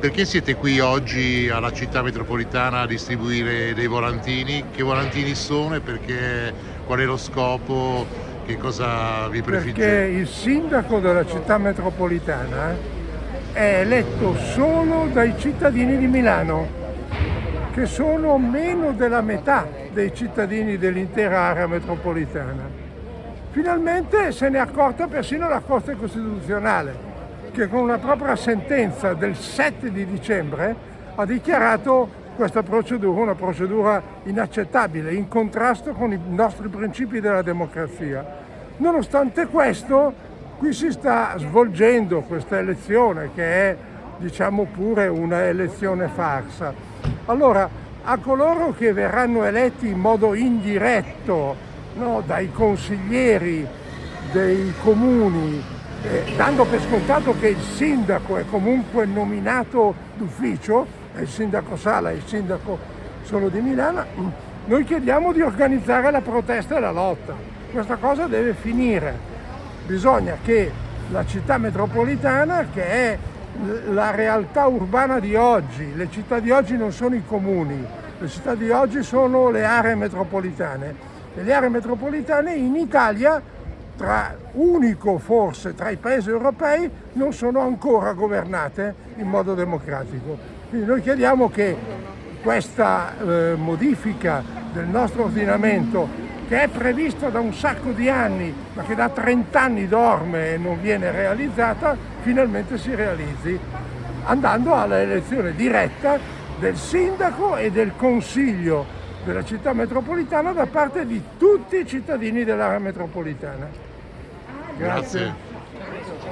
Perché siete qui oggi alla città metropolitana a distribuire dei volantini? Che volantini sono e perché, qual è lo scopo? Che cosa vi prefigge? Perché il sindaco della città metropolitana è eletto solo dai cittadini di Milano, che sono meno della metà dei cittadini dell'intera area metropolitana. Finalmente se ne è accorta persino la Corte Costituzionale che con una propria sentenza del 7 di dicembre ha dichiarato questa procedura una procedura inaccettabile, in contrasto con i nostri principi della democrazia. Nonostante questo, qui si sta svolgendo questa elezione che è diciamo pure una elezione farsa. Allora, a coloro che verranno eletti in modo indiretto no, dai consiglieri dei comuni eh, dando per scontato che il sindaco è comunque nominato d'ufficio, il sindaco Sala e il sindaco solo di Milano, noi chiediamo di organizzare la protesta e la lotta. Questa cosa deve finire. Bisogna che la città metropolitana, che è la realtà urbana di oggi, le città di oggi non sono i comuni, le città di oggi sono le aree metropolitane. E le aree metropolitane in Italia tra, unico forse tra i paesi europei, non sono ancora governate in modo democratico. Quindi noi chiediamo che questa eh, modifica del nostro ordinamento che è prevista da un sacco di anni ma che da 30 anni dorme e non viene realizzata, finalmente si realizzi andando all'elezione diretta del sindaco e del consiglio della città metropolitana da parte di tutti i cittadini dell'area metropolitana. Grazie.